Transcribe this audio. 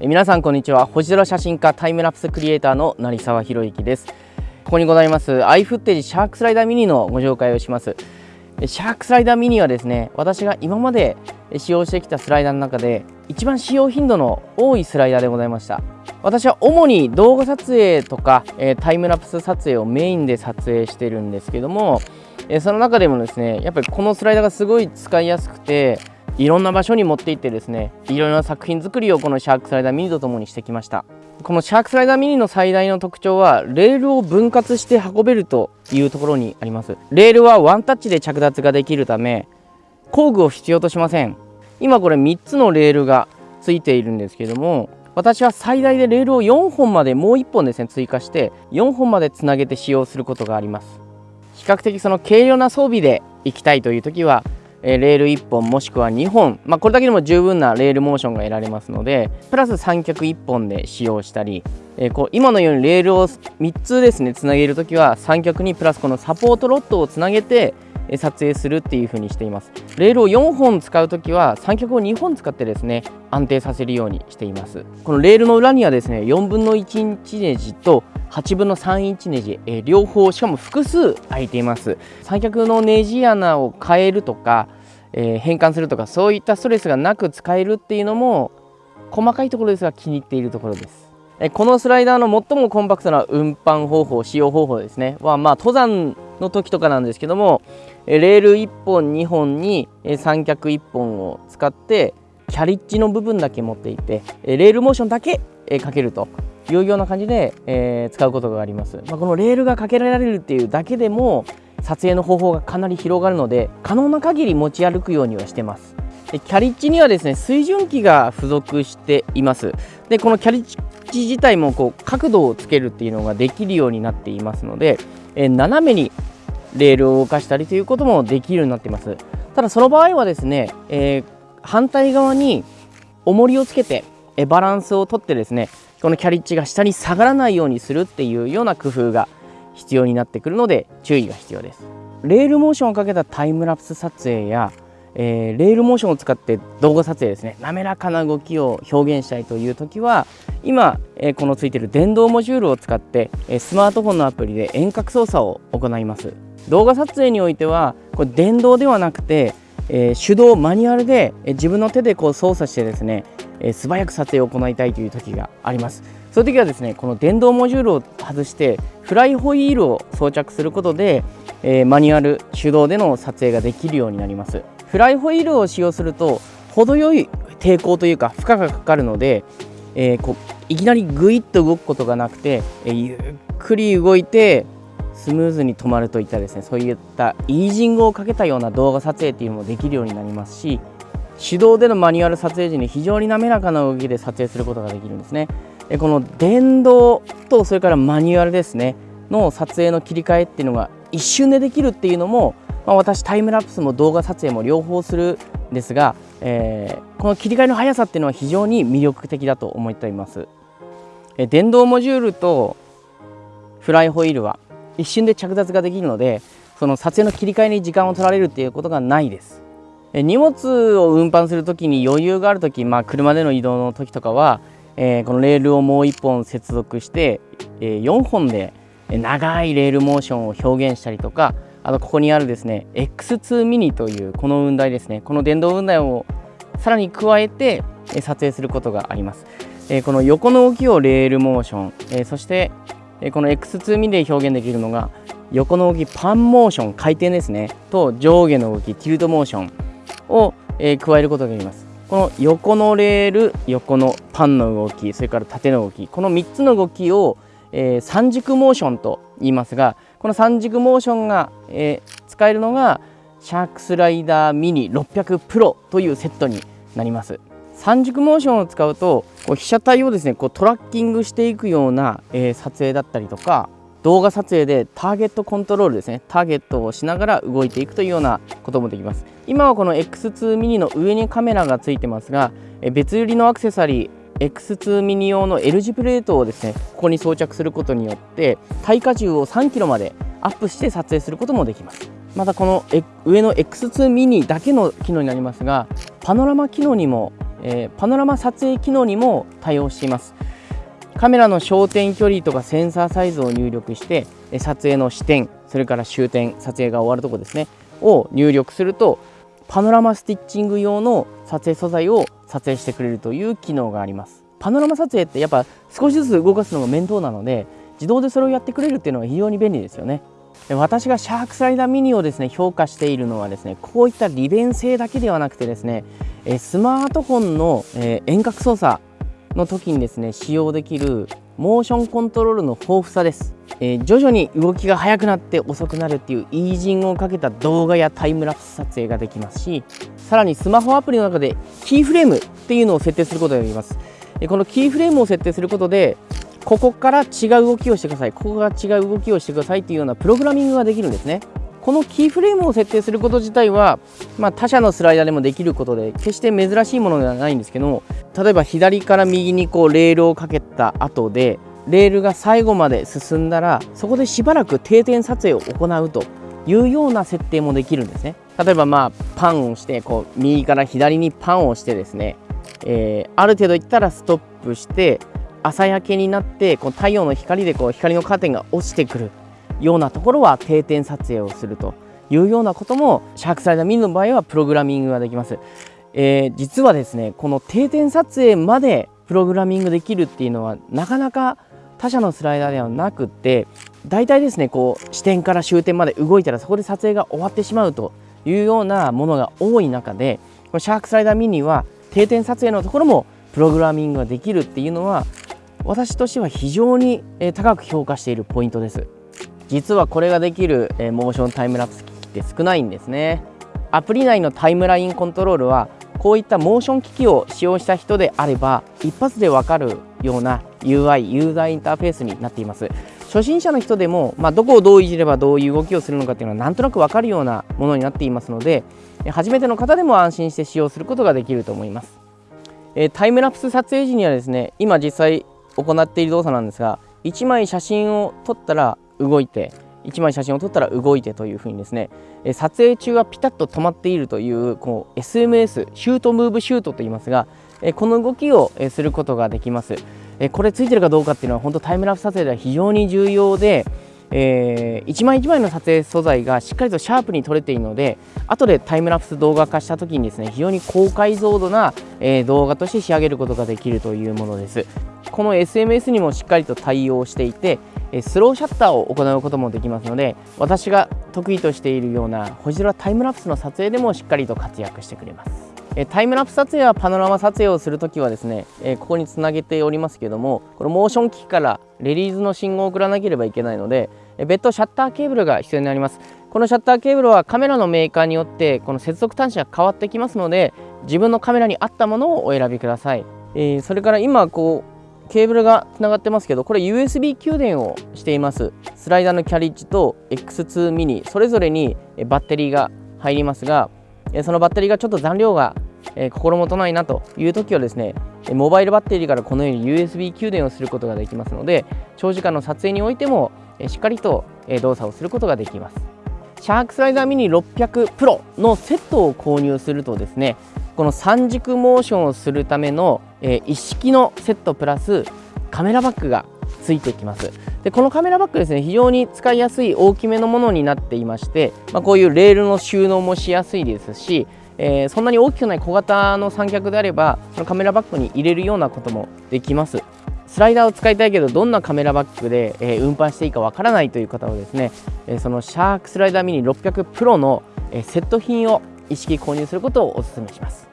皆さんこんにちは。星空写真家タイムラプスクリエイターの成沢博之です。ここにございますアイフッテージシャークスライダーミニのご紹介をします。シャークスライダーミニはですね私が今まで使用してきたスライダーの中で一番使用頻度の多いスライダーでございました。私は主に動画撮影とかタイムラプス撮影をメインで撮影してるんですけどもその中でもですねやっぱりこのスライダーがすごい使いやすくていろんな場所に持って行ってですねいろいろな作品作りをこのシャークスライダーミニとともにしてきました。このシャークスライダーミニの最大の特徴はレールを分割して運べるというところにあります。レールはワンタッチで着脱ができるため工具を必要としません。今これ3つのレールがついているんですけども私は最大でレールを4本までもう1本ですね追加して4本までつなげて使用することがあります。比較的その軽量な装備で行きたいという時はレール1本もしくは2本、まあ、これだけでも十分なレールモーションが得られますのでプラス三脚1本で使用したり、えー、こう今のようにレールを3つですねつなげるときは三脚にプラスこのサポートロッドをつなげて撮影するっていう風にしています。レールを4本使うときは三脚を2本使ってですね安定させるようにしています。このレールの裏にはですね4分の1インチネジと8分の3インチネジ、えー、両方しかも複数開いています。三脚のネジ穴を変えるとか、えー、変換するとかそういったストレスがなく使えるっていうのも細かいところですが気に入っているところです。このスライダーの最もコンパクトな運搬方法使用方法ですね。はまあ登山の時とかなんですけどもレール1本2本に三脚1本を使ってキャリッジの部分だけ持っていてレールモーションだけかけるというような感じで、え、使うことがあります、まあ、このレールがかけられるっていうだけでも撮影の方法がかなり広がるので可能な限り持ち歩くようにはしてます。でキャリッジにはですね水準器が付属しています。でこのキャリッジ自体もこう角度をつけるっていうのができるようになっていますので、え、斜めにレールを動かしたりということもできるようになっています。ただその場合はですね、えー、反対側に重りをつけてバランスをとってですねこのキャリッジが下に下がらないようにするっていうような工夫が必要になってくるので注意が必要です。レールモーションをかけたタイムラプス撮影や、えー、レールモーションを使って動画撮影ですね。滑らかな動きを表現したいという時は今、えー、このついてる電動モジュールを使って、えー、スマートフォンのアプリで遠隔操作を行います。動画撮影においてはこれ電動ではなくて、え手動マニュアルで、え自分の手でこう操作してですねえー、素早く撮影を行いたいという時があります。そういう時はですねこの電動モジュールを外してフライホイールを装着することで、えー、マニュアル手動での撮影ができるようになります。フライホイールを使用すると程よい抵抗というか負荷がかかるので、えー、こういきなりグイッと動くことがなくて、えゆっくり動いてスムーズに止まるといったですね。そういったイージングをかけたような動画撮影っていうのもできるようになりますし手動でのマニュアル撮影時に非常に滑らかな動きで撮影することができるんですね。でこの電動とそれからマニュアルですねの撮影の切り替えっていうのが一瞬でできるっていうのも、まあ、私タイムラプスも動画撮影も両方するんですが、えー、この切り替えの速さっていうのは非常に魅力的だと思っています。電動モジュールとフライホイールは一瞬で着脱ができるのでその撮影の切り替えに時間を取られるっていうことがないです。荷物を運搬する時に余裕がある時、まあ、車での移動の時とかは、えー、このレールをもう1本接続して、えー、4本で長いレールモーションを表現したりとかあとここにあるですね X2 ミニというこの雲台ですねこの電動雲台をさらに加えて撮影することがあります、えー、この横の動きをレールモーション、えそしてこの X2 ミニで表現できるのが横の動きパンモーション回転ですねと上下の動きティルトモーションを、えー、加えることができます。この横のレール、横のパンの動き、それから縦の動き、この3つの動きを、えー、三軸モーションと言いますが、この三軸モーションが、えー、使えるのがシャークスライダーミニ600プロというセットになります。三軸モーションを使うとこう被写体をですねこうトラッキングしていくような、えー、撮影だったりとか動画撮影でターゲットコントロールですねターゲットをしながら動いていくというようなこともできます。今はこの X2 ミニの上にカメラがついてますが別売りのアクセサリー X2 ミニ用の L 字プレートをですねここに装着することによって耐荷重を 3kg までアップして撮影することもできます。またこの上の X2 ミニだけの機能になりますがパノラマ機能にもえー、パノラマ撮影機能にも対応しています。カメラの焦点距離とかセンサーサイズを入力して撮影の視点それから終点撮影が終わるとこですねを入力するとパノラマスティッチング用の撮影素材を撮影してくれるという機能があります。パノラマ撮影ってやっぱ少しずつ動かすのが面倒なので自動でそれをやってくれるっていうのが非常に便利ですよね。私がシャークスライダーミニをですね評価しているのはですねこういった利便性だけではなくてですねスマートフォンの遠隔操作の時にですね使用できるモーションコントロールの豊富さです、えー、徐々に動きが速くなって遅くなるっていうイージングをかけた動画やタイムラプス撮影ができますしさらにスマホアプリの中でキーフレームっていうのを設定することができます。このキーフレームを設定することでここから違う動きをしてください。ここが違う動きをしてくださいというようなプログラミングができるんですね。このキーフレームを設定すること自体は、まあ、他社のスライダーでもできることで決して珍しいものではないんですけども例えば左から右にこうレールをかけた後でレールが最後まで進んだらそこでしばらく定点撮影を行うというような設定もできるんですね。例えばまあパンをしてこう右から左にパンをしてですね、えー、ある程度いったらストップして朝焼けになってこう太陽の光でこう光のカーテンが落ちてくるようなところは定点撮影をするというようなこともシャークサイダーミニの場合はプログラミングができます、えー、実はですねこの定点撮影までプログラミングできるっていうのはなかなか他社のスライダーではなくって大体ですねこう視点から終点まで動いたらそこで撮影が終わってしまうというようなものが多い中でこのシャークスライダーミニは定点撮影のところもプログラミングができるっていうのは私としては非常に高く評価しているポイントです。実はこれができるモーションタイムラプス機器って少ないんですね。アプリ内のタイムラインコントロールはこういったモーション機器を使用した人であれば一発でわかるような UI ユーザーインターフェースになっています。初心者の人でも、まあ、どこをどういじればどういう動きをするのかっていうのはなんとなく分かるようなものになっていますので初めての方でも安心して使用することができると思います、タイムラプス撮影時にはですね今実際行っている動作なんですが1枚写真を撮ったら動いて1枚写真を撮ったら動いてというふうにですね撮影中はピタッと止まっているというこう SMS シュートムーブシュートと言いますがこの動きをすることができます。これついてるかどうかっていうのは本当タイムラプス撮影では非常に重要でえー、1枚1枚の撮影素材がしっかりとシャープに撮れているので後でタイムラプス動画化した時にですね非常に高解像度な、えー、動画として仕上げることができるというものです。この SMS にもしっかりと対応していてスローシャッターを行うこともできますので私が得意としているような星空タイムラプスの撮影でもしっかりと活躍してくれます。タイムラプス撮影やパノラマ撮影をするときはですねここにつなげておりますけどもこのモーション機器からレリーズの信号を送らなければいけないので別途シャッターケーブルが必要になります。このシャッターケーブルはカメラのメーカーによってこの接続端子が変わってきますので自分のカメラに合ったものをお選びください、え、それから今こうケーブルがつながってますけどこれ USB 給電をしています。スライダーのキャリッジと X2 ミニそれぞれにバッテリーが入りますがそのバッテリーがちょっと残量がえ心もとないなという時はですねモバイルバッテリーからこのように USB 給電をすることができますので長時間の撮影においてもしっかりと動作をすることができます。シャークスライダーミニ600 Pro のセットを購入するとですねこの三軸モーションをするための一式のセットプラスカメラバッグがついてきます。でこのカメラバッグですね非常に使いやすい大きめのものになっていまして、まあ、こういうレールの収納もしやすいですし、えー、そんなに大きくない小型の三脚であればそのカメラバッグに入れるようなこともできます。スライダーを使いたいけどどんなカメラバッグで、えー、運搬していいかわからないという方はですね、えー、そのシャークスライダーミニ600 Pro の、えー、セット品を意識購入することをお勧めします。